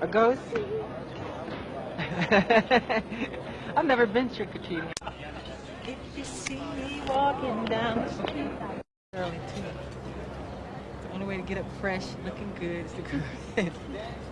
A ghost? I've never been trick-or-treating. If you see me walking down the street. Early too. The only way to get up fresh, looking good, is to go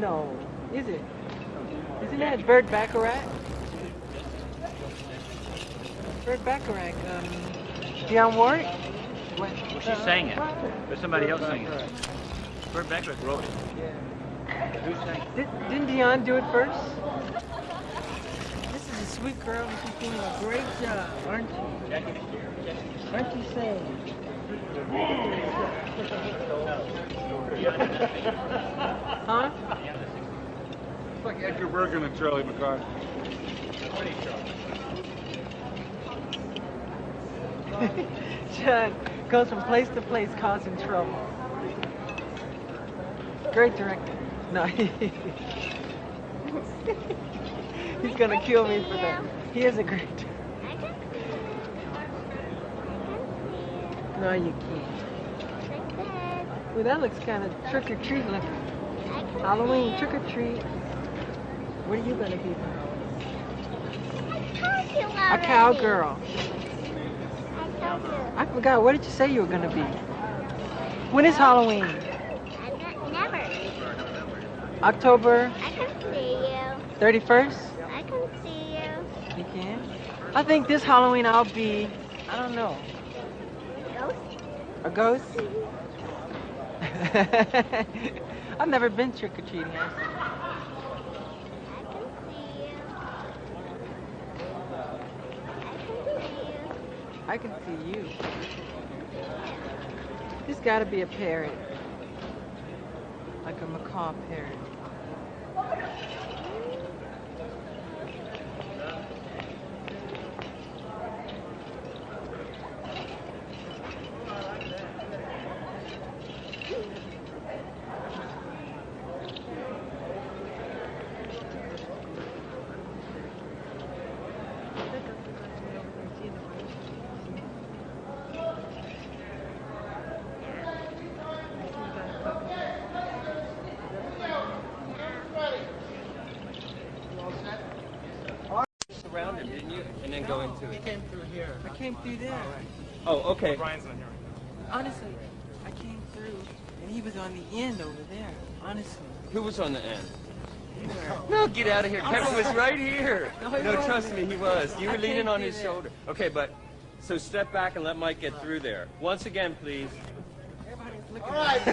No. Is it? Isn't that Burt Bacharach? Burt Bacharach. Um, Dionne Warwick? What? Well, she sang it. There's somebody else singing it. Burt Bacharach wrote it. Who sang it? Did, didn't Dionne do it first? This is a sweet girl and she's doing a great job, aren't you? Aren't you saying? Huh? It's like Edgar Bergen and Charlie McCarthy. John goes from place to place causing trouble. Great director. No, he's gonna kill me for that. He is a great director. No, you can't. Well, that looks kind of trick or treat looking. Halloween trick or treat. What are you gonna be? A cowgirl. I forgot. What did you say you were gonna be? When is Halloween? Never. October I can see you. 31st? I can see you. You can? I think this Halloween I'll be, I don't know? A ghost? I've never been can see you. I can see you. This gotta be a parrot. Like a macaw parrot. Go into it. came through here. I came through there. Oh, okay. brian's not here Honestly, I came through and he was on the end over there. Honestly. Who was on the end? No, get out of here. Kevin was right here. No, No, trust me, he was. You were leaning on his there. shoulder. Okay, but so step back and let Mike get through there. Once again, please. Everybody's looking All right,